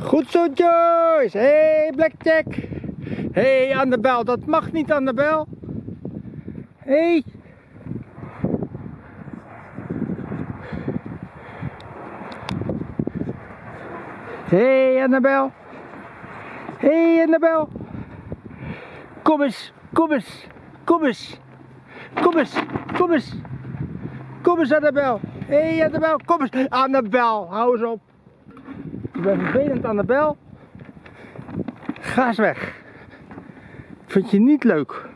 Goed zo Joyce. Hey Blackjack. Hey Annabel, dat mag niet Annabel. Hey. Hey Annabel. Hey Annabel. Kom eens, kom eens, kom eens. Kom eens, kom eens. Kom eens Annabel. Hey Annabel, kom eens. Annabel, hou eens op. Je bent vervelend Annabel. Ga eens weg. Vind je niet leuk.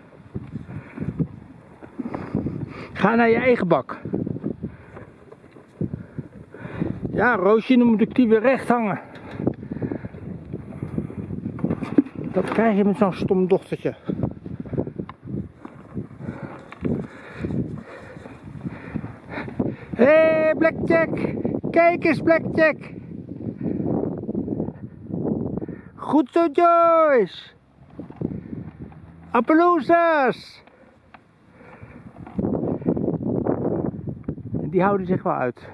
Ga naar je eigen bak. Ja, Roosje, dan moet ik die weer recht hangen. Dat krijg je met zo'n stom dochtertje. Hé, hey, Blackjack! Kijk eens, Blackjack! Goed zo, Joyce! Appaloosas! Die houden zich wel uit.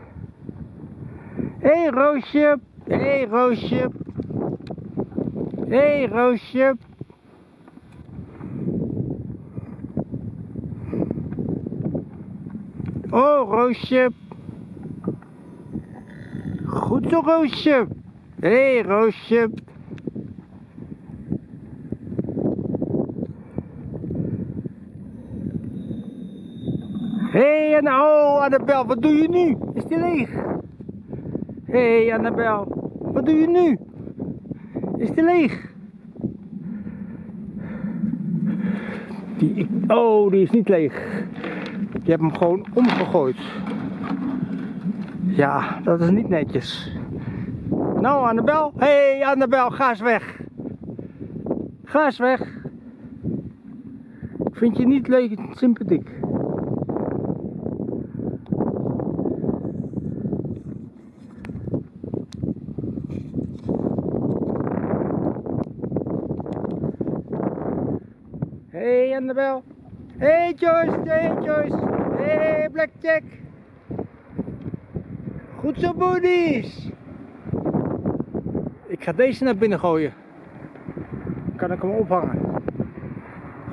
Hé, hey, Roosje! Hé, hey, Roosje! Hé, hey, Roosje! Oh, Roosje. Goed zo, Roosje. Hé, hey, Roosje. Hé, hey, Annabel, wat doe je nu? Is die leeg? Hé, hey, Annabel, wat doe je nu? Is die leeg? Die, oh, die is niet leeg. Je hebt hem gewoon omgegooid. Ja, dat is niet netjes. Nou, Annabel. Hé, hey, Annabel, ga eens weg. Ga eens weg. Ik vind je niet leuk sympathiek. Hé, hey, Annabel. Hey Joyce, hey Joyce. Hey Blackjack. Goed zo boodies. Ik ga deze naar binnen gooien. Dan kan ik hem ophangen.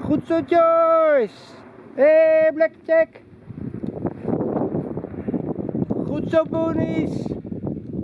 Goed zo Joyce. Hey Blackjack. Goed zo boodies.